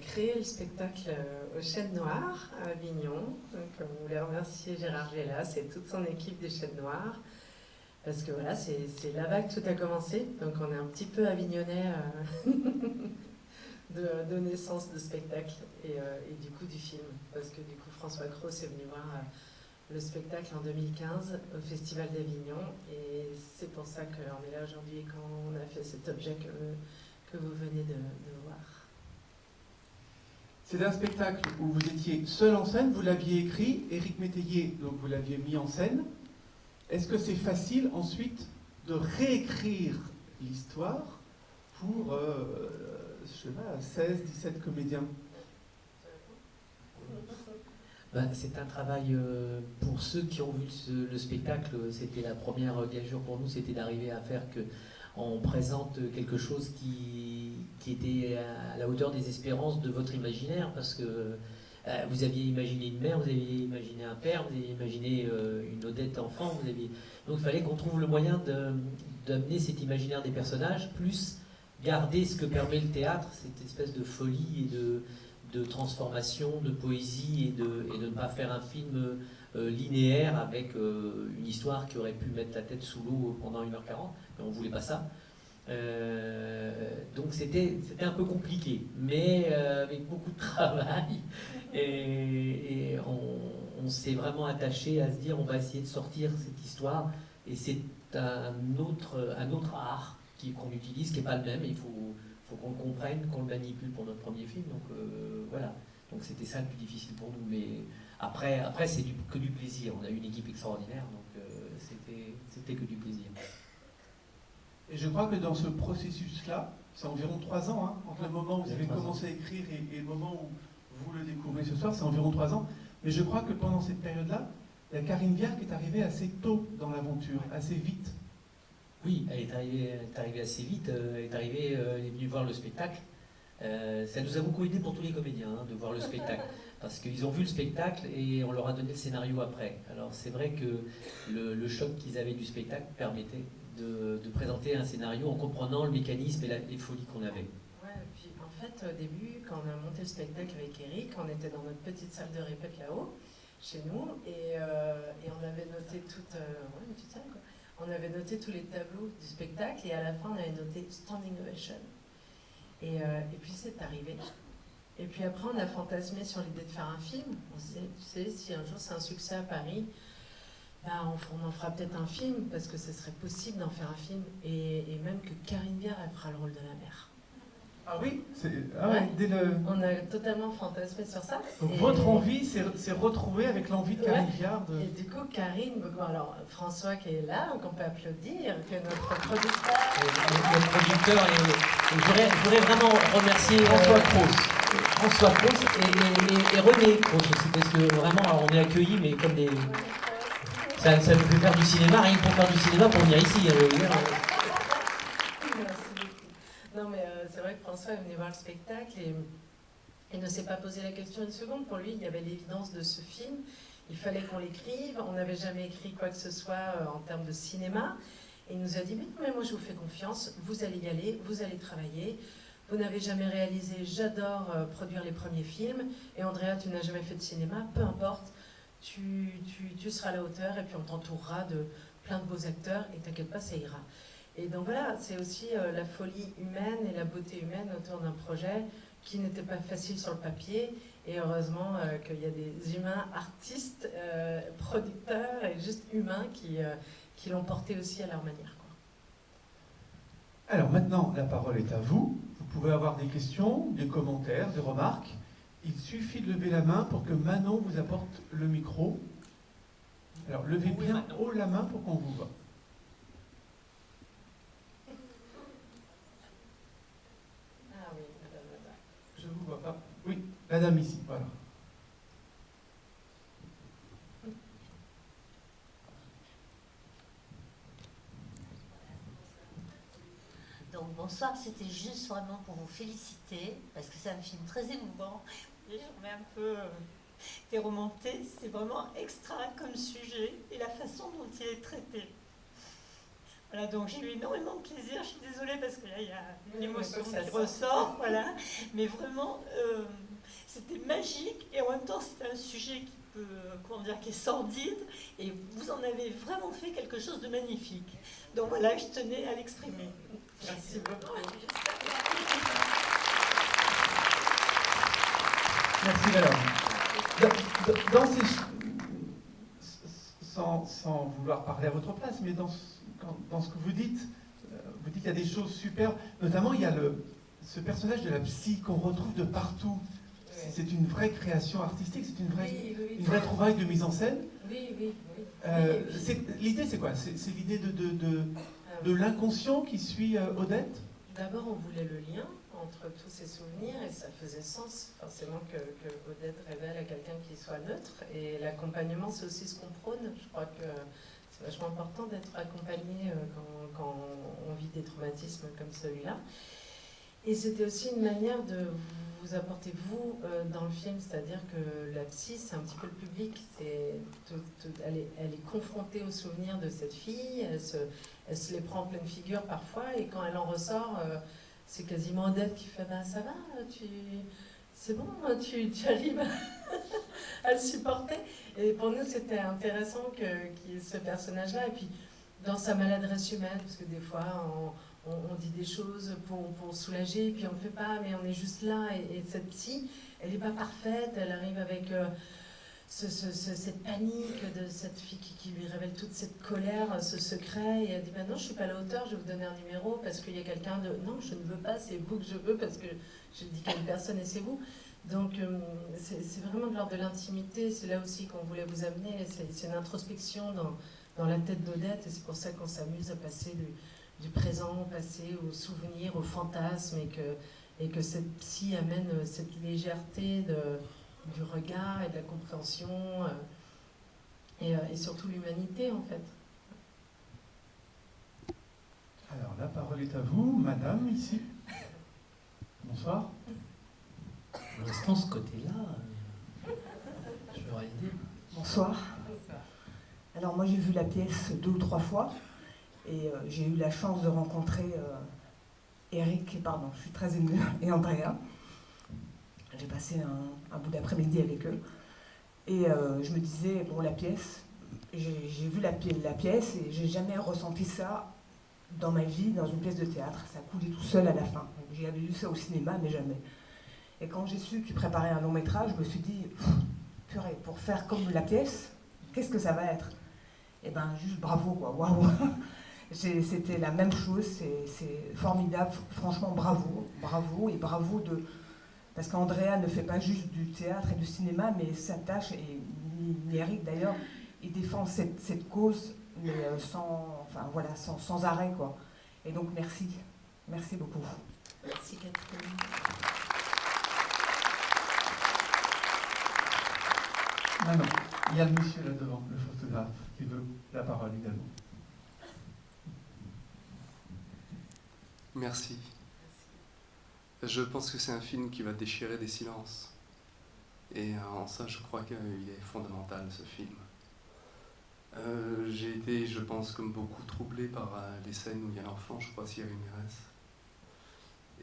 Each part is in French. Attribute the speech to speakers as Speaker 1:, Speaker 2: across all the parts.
Speaker 1: créé le spectacle euh, aux Chênes Noires à Avignon. Donc, on voulait remercier Gérard Gélas et toute son équipe des Chênes Noires. Parce que voilà, c'est là vague que tout a commencé. Donc on est un petit peu avignonnais euh, de, naissance de spectacle et, euh, et, du coup du film. Parce que du coup François Cross est venu voir le spectacle en 2015 au Festival d'Avignon. Et c'est pour ça qu'on est là aujourd'hui quand on a fait cet objet que, vous venez de voir.
Speaker 2: C'est un spectacle où vous étiez seul en scène, vous l'aviez écrit, Éric Métayer, donc vous l'aviez mis en scène. Est-ce que c'est facile ensuite de réécrire l'histoire pour, euh, sais pas, 16, 17 comédiens?
Speaker 3: Ben, c'est un travail euh, pour ceux qui ont vu le spectacle. C'était la première gageure pour nous, c'était d'arriver à faire que on présente quelque chose qui, qui, était à la hauteur des espérances de votre imaginaire, parce que euh, vous aviez imaginé une mère, vous aviez imaginé un père, vous aviez imaginé euh, une Odette enfant, donc il fallait qu'on trouve le moyen d'amener cet imaginaire des personnages, plus garder ce que permet le théâtre, cette espèce de folie et de, transformation, de poésie, et de, et de ne pas faire un film euh, linéaire avec une histoire qui aurait pu mettre la tête sous l'eau pendant 1h40, mais on ne voulait pas ça. Euh, donc c'était un peu compliqué, mais euh, avec beaucoup de travail. Et, on, s'est vraiment attaché à se dire on va essayer de sortir cette histoire. Et c'est un autre, un autre art qu'on utilise qui n'est pas le même. Il faut, faut qu'on le comprenne, qu'on le manipule pour notre premier film. Donc euh, voilà. Donc c'était ça le plus difficile pour nous. Mais après, après c'est que du plaisir. On a eu une équipe extraordinaire, donc c'était que du plaisir.
Speaker 2: Et je crois que dans ce processus-là, c'est environ trois ans, hein, entre le moment où vous avez commencé à écrire et, le moment où vous le découvrez ce soir, c'est environ trois ans. Mais je crois que pendant cette période-là, Karine Viard est arrivée assez tôt dans l'aventure, assez vite.
Speaker 3: Oui, elle est arrivée, arrivée assez vite, euh, elle est arrivée, euh, elle est venue voir le spectacle. Euh, ça nous a beaucoup aidé pour tous les comédiens hein, de voir le spectacle, parce qu'ils ont vu le spectacle et on leur a donné le scénario après. Alors c'est vrai que le choc qu'ils avaient du spectacle permettait de, présenter un scénario en comprenant le mécanisme et les folies qu'on avait.
Speaker 1: Ouais, puis en fait, au début, quand on a monté le spectacle avec Eric, on était dans notre petite salle de répète là-haut, chez nous, et, euh, on avait noté toute, euh. On avait noté tous les tableaux du spectacle, et à la fin, on avait noté Standing Ovation. Et, euh, et puis c'est arrivé. Et puis après, on a fantasmé sur l'idée de faire un film. On sait, tu sais, si un jour c'est un succès à Paris, bah, on, en fera peut-être un film, parce que ce serait possible d'en faire un film, et, même que Karine Biard, elle fera le rôle de la mère.
Speaker 2: Ah oui, ah dès le...
Speaker 1: On a totalement fantasmé sur ça.
Speaker 2: Donc votre envie s'est retrouvée avec l'envie de Karine Viard
Speaker 1: Et du coup, Karine, alors François qui est là, donc on peut applaudir, que notre producteur...
Speaker 3: notre producteur, je voudrais vraiment remercier François Cross. François Cross et, et, René Cross aussi, parce que vraiment, on est accueillis, mais comme des... Ça, ça nous fait faire du cinéma, rien que pour faire du cinéma pour venir ici. Hein,
Speaker 1: non, mais euh, c'est vrai que François est venu voir le spectacle et il ne s'est pas posé la question une seconde. Pour lui, il y avait l'évidence de ce film. Il fallait qu'on l'écrive. On n'avait jamais écrit quoi que ce soit euh, en termes de cinéma. Et il nous a dit, mais, mais moi je vous fais confiance, vous allez y aller, vous allez travailler. Vous n'avez jamais réalisé, j'adore euh, produire les premiers films. Et Andrea, tu n'as jamais fait de cinéma, peu importe tu, tu, seras à la hauteur et puis on t'entourera de plein de beaux acteurs et t'inquiète pas, ça ira. Et donc voilà, c'est aussi euh, la folie humaine et la beauté humaine autour d'un projet qui n'était pas facile sur le papier. Et heureusement euh, qu'il y a des humains artistes, euh, producteurs et juste humains qui, qui l'ont porté aussi à leur manière. Quoi.
Speaker 2: Alors maintenant, la parole est à vous. Vous pouvez avoir des questions, des commentaires, des remarques. Il suffit de lever la main pour que Manon vous apporte le micro. Alors, levez bien haut la main pour qu'on vous voit.
Speaker 1: Ah oui,
Speaker 2: Je vous vois pas. Oui, la dame ici, voilà.
Speaker 4: Donc bonsoir, c'était juste vraiment pour vous féliciter, parce que c'est un film très émouvant. Et j'en ai un peu euh, remonté. C'est vraiment extra comme sujet et la façon dont il est traité. Voilà, donc j'ai eu énormément de plaisir. Je suis désolée parce que là, il y a une émotion qui ressort. Voilà. Mais vraiment, euh, c'était magique et en même temps, c'était un sujet qui peut, comment dire, qui est sordide et vous en avez vraiment fait quelque chose de magnifique. Donc voilà, je tenais à l'exprimer.
Speaker 1: Merci beaucoup.
Speaker 2: Merci alors. Dans, ces, sans, sans, vouloir parler à votre place, mais dans, dans ce que vous dites, euh, vous dites qu'il y a des choses superbes. Notamment, il y a le, ce personnage de la psy qu'on retrouve de partout. C'est une vraie création artistique, c'est une vraie, une vraie trouvaille de mise en scène.
Speaker 1: Oui, oui, oui.
Speaker 2: Euh, l'idée, c'est quoi? C'est l'idée de, de, de, ah de l'inconscient qui suit euh, Odette?
Speaker 1: D'abord, on voulait le lien entre tous ces souvenirs et ça faisait sens forcément que, que Odette révèle à quelqu'un qui soit neutre. Et l'accompagnement, c'est aussi ce qu'on prône. Je crois que c'est vachement important d'être accompagné euh, quand, quand, on vit des traumatismes comme celui-là. Et c'était aussi une manière de vous apporter, vous, euh, dans le film, c'est-à-dire que la psy, c'est un petit peu le public, c'est, elle, est, confrontée aux souvenirs de cette fille, elle se, elle se, les prend en pleine figure parfois, et quand elle en ressort, euh, c'est quasiment Odette qui fait ben, Ça va, tu, c'est bon, tu, arrives à le supporter. Et pour nous, c'était intéressant ait ce personnage-là. Et puis, dans sa maladresse humaine, parce que des fois, on, on, dit des choses pour, pour, soulager, puis on ne fait pas, mais on est juste là. Et, cette psy, elle n'est pas parfaite, elle arrive avec. Euh, ce, cette panique de cette fille qui, lui révèle toute cette colère, ce secret, et elle dit ben non, je suis pas à la hauteur, je vais vous donner un numéro parce qu'il y a quelqu'un de non, je ne veux pas, c'est vous que je veux parce que je dis qu'à une personne et c'est vous. Donc euh, c'est vraiment de l'ordre de l'intimité, c'est là aussi qu'on voulait vous amener, c'est une introspection dans, dans la tête d'Odette, et c'est pour ça qu'on s'amuse à passer du, du, présent au passé, au souvenir, au fantasme, et que, et que cette psy amène cette légèreté de du regard et de la compréhension euh, et, euh, et, surtout l'humanité en fait.
Speaker 2: Alors la parole est à vous, madame, ici. Bonsoir.
Speaker 3: Pour l'instant, ce côté-là, euh, je vais.
Speaker 5: Bonsoir. Alors moi j'ai vu la pièce deux ou trois fois et j'ai eu la chance de rencontrer Eric, pardon, je suis très émue, et Andrea. J'ai passé un, bout d'après-midi avec eux. Et euh, je me disais, bon, la pièce, j'ai vu la, la, pièce et j'ai jamais ressenti ça dans ma vie, dans une pièce de théâtre. Ça coulait tout seul à la fin. J'avais vu ça au cinéma, mais jamais. Et quand j'ai su qu'ils préparaient un long métrage, je me suis dit, purée, pour faire comme la pièce, qu'est-ce que ça va être? Eh ben, juste bravo, quoi, waouh C'était la même chose, c'est formidable, franchement, bravo, bravo, et bravo de, parce qu'Andrea ne fait pas juste du théâtre et du cinéma, mais s'attache, et Eric d'ailleurs, il défend cette, cette cause, mais euh, sans, enfin, voilà, sans, sans, arrêt. Quoi. Et donc merci, merci beaucoup.
Speaker 1: Merci Catherine.
Speaker 2: Maintenant, il y a le monsieur là devant, le photographe, qui veut la parole également.
Speaker 6: Merci. Je pense que c'est un film qui va déchirer des silences. Et euh, en ça, je crois qu'il est fondamental, ce film. Euh, j'ai été, je pense, comme beaucoup, troublé par euh, les scènes où il y a l'enfant, je crois, Thierry Mérès.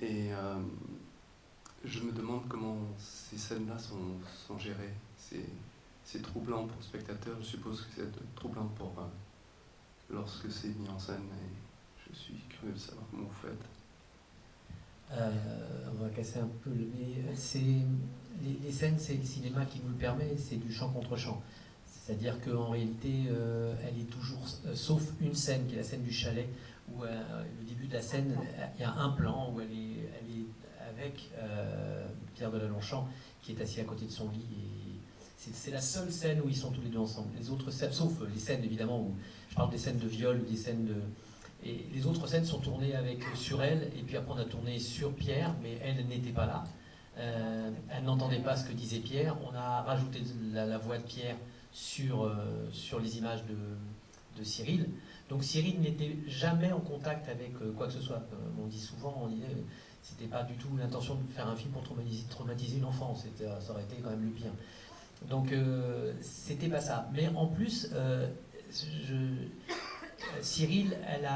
Speaker 6: Et je me demande comment ces scènes-là sont, gérées. C'est troublant pour le spectateur, je suppose que c'est troublant pour lorsque c'est mis en scène. Je suis curieux de savoir comment vous faites.
Speaker 3: Euh, on va casser un peu le. C'est les, scènes, c'est le cinéma qui vous le permet, c'est du champ contre champ. C'est-à-dire qu'en réalité, euh, elle est toujours, euh, sauf une scène qui est la scène du chalet, où le début de la scène, il y a un plan où elle est, avec Pierre de Longchamp qui est assis à côté de son lit. C'est la seule scène où ils sont tous les deux ensemble. Les autres scènes, sauf les scènes évidemment où je parle des scènes de viol ou des scènes de, et les autres scènes sont tournées avec, sur elle, et puis après on a tourné sur Pierre, mais elle n'était pas là. Euh, elle n'entendait pas ce que disait Pierre. On a rajouté la, voix de Pierre sur, euh, sur les images de, de, Cyril. Donc Cyril n'était jamais en contact avec euh, quoi que ce soit. on dit souvent, on disait, c'était pas du tout l'intention de faire un film pour traumatiser, traumatiser une enfant. Ça aurait été quand même le pire. Donc c'était pas ça. Mais en plus, je, Cyril, elle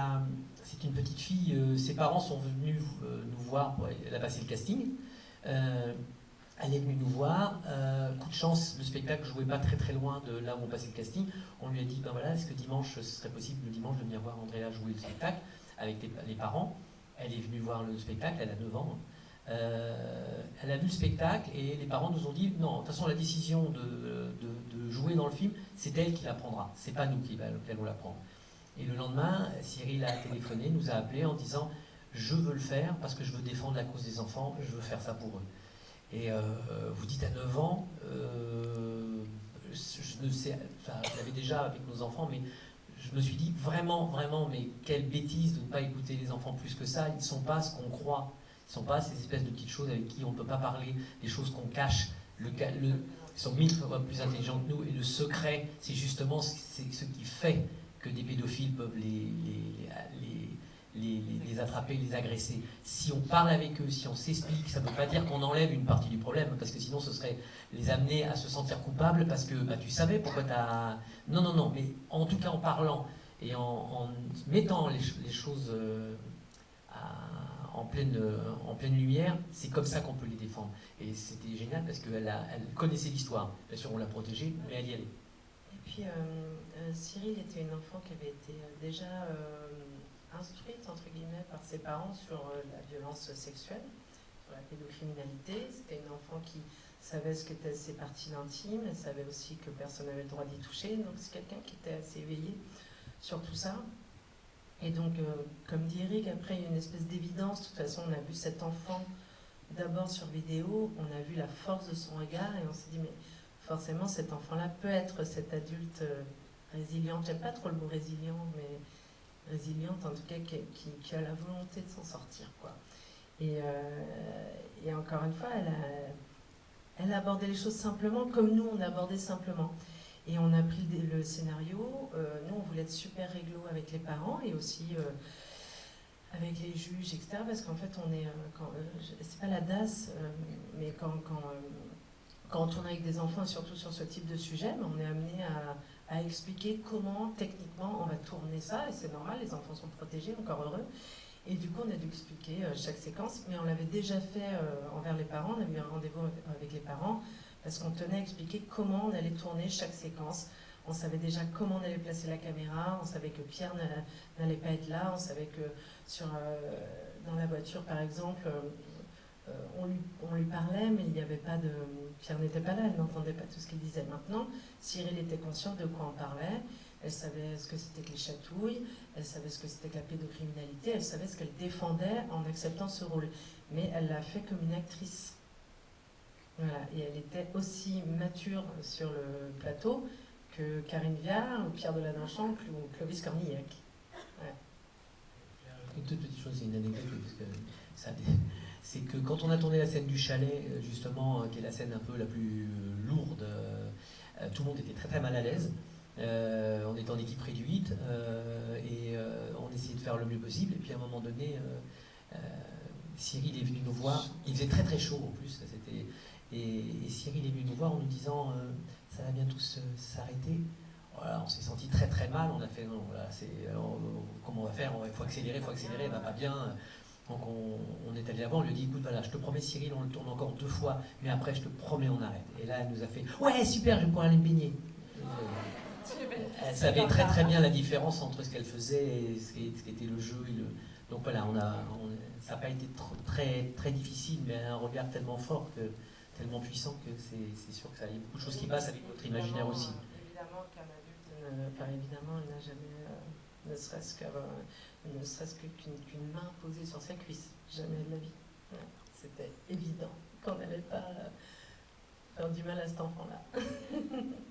Speaker 3: c'est une petite fille, ses parents sont venus nous voir, elle a passé le casting. Elle est venue nous voir. Euh, coup de chance, le spectacle jouait pas très très loin de là où on passait le casting. On lui a dit ben voilà, est-ce que dimanche ce serait possible le dimanche de venir voir Andrea jouer le spectacle avec les, parents? Elle est venue voir le spectacle, elle a 9 ans. Euh, elle a vu le spectacle et les parents nous ont dit non, de toute façon la décision de, de, jouer dans le film, c'est elle qui la prendra, c'est pas nous qui, allons la prendre. Et le lendemain, Cyril a téléphoné, nous a appelé en disant je veux le faire parce que je veux défendre la cause des enfants, je veux faire ça pour eux. Et euh, vous dites à 9 ans, euh, je, ne sais, enfin, je l'avais déjà avec nos enfants, mais je me suis dit vraiment, vraiment, mais quelle bêtise de ne pas écouter les enfants plus que ça. Ils ne sont pas ce qu'on croit. Ils ne sont pas ces espèces de petites choses avec qui on ne peut pas parler, des choses qu'on cache. Le, le, ils sont mille fois plus intelligents que nous. Et le secret, c'est justement ce, ce qui fait que des pédophiles peuvent les, les les, attraper, les agresser. Si on parle avec eux, si on s'explique, ça ne veut pas dire qu'on enlève une partie du problème, parce que sinon ce serait les amener à se sentir coupables parce que bah, tu savais pourquoi tu as... Non, non, non, mais en tout cas en parlant et en, mettant les, choses euh, en, pleine, en pleine lumière, c'est comme ça qu'on peut les défendre. Et c'était génial parce qu'elle elle connaissait l'histoire. Bien sûr, on l'a protégée, mais elle y allait.
Speaker 1: Puis, euh, euh, Cyril était une enfant qui avait été déjà instruite entre guillemets par ses parents sur euh, la violence sexuelle, sur la pédocriminalité. C'était une enfant qui savait ce qu'étaient ses parties intimes, elle savait aussi que personne n'avait le droit d'y toucher. Donc c'est quelqu'un qui était assez éveillé sur tout ça. Et donc, euh, comme dit Eric, après il y a une espèce d'évidence. De toute façon, on a vu cet enfant d'abord sur vidéo, on a vu la force de son regard et on s'est dit, mais forcément cet enfant-là peut être cet adulte euh, résilient. J'aime pas trop le mot résilient, mais résiliente, en tout cas qui, a la volonté de s'en sortir. Quoi. Et, euh, encore une fois, elle a, elle abordé les choses simplement comme nous on a abordé simplement. Et on a pris le, scénario, euh, nous on voulait être super réglo avec les parents et aussi avec les juges, etc. Parce qu'en fait on est, c'est pas la DAS, mais quand, quand on tourne avec des enfants, surtout sur ce type de sujet, on est amené à, expliquer comment techniquement on va tourner ça, et c'est normal, les enfants sont protégés, encore heureux. Et du coup, on a dû expliquer euh, chaque séquence, mais on l'avait déjà fait euh, envers les parents, on a eu un rendez-vous avec les parents, parce qu'on tenait à expliquer comment on allait tourner chaque séquence. On savait déjà comment on allait placer la caméra, on savait que Pierre n'allait pas être là, on savait que euh, dans la voiture, par exemple, on lui, on, lui, parlait, mais il n'y avait pas de... Pierre n'était pas là, elle n'entendait pas tout ce qu'il disait. Maintenant, Cyril était consciente de quoi on parlait, elle savait ce que c'était que les chatouilles, elle savait ce que c'était que la pédocriminalité, elle savait ce qu'elle défendait en acceptant ce rôle. Mais elle l'a fait comme une actrice. Voilà, et elle était aussi mature sur le plateau que Karine Viard, ou Pierre Deladonchamp ou Clovis Cornillac.
Speaker 3: Une toute petite chose, c'est une anecdote, parce que ça, c'est que quand on a tourné la scène du chalet, euh, justement, euh, qui est la scène un peu la plus euh, lourde, tout le monde était très très mal à l'aise. on était en équipe réduite et on essayait de faire le mieux possible. Et puis à un moment donné, Cyril est venu nous voir. Il faisait très très chaud en plus. Et, Cyril est venu nous voir en nous disant ça va bientôt s'arrêter? Voilà, on s'est senti très très mal. On a fait non, voilà, c'est comment on va faire? Il faut accélérer, il faut accélérer, va pas bien. Donc on, est allé avant, on lui a dit écoute voilà, je te promets Cyril, on le tourne encore deux fois, mais après je te promets on arrête. Et là elle nous a fait ouais super, je vais pouvoir aller me baigner. Elle savait très très bien la différence entre ce qu'elle faisait et ce qui, était le jeu. Et le... Donc voilà, on a, ça n'a pas été très, très difficile, mais un regard tellement fort, tellement puissant que c'est sûr que ça y a beaucoup de choses qui passent avec votre imaginaire aussi.
Speaker 1: Évidemment qu'un adulte, enfin, évidemment, il n'a jamais, euh, ne serait-ce qu'avoir ne serait-ce qu'une main posée sur sa cuisse. Jamais de la vie. C'était évident qu'on n'allait pas faire du mal à cet enfant-là.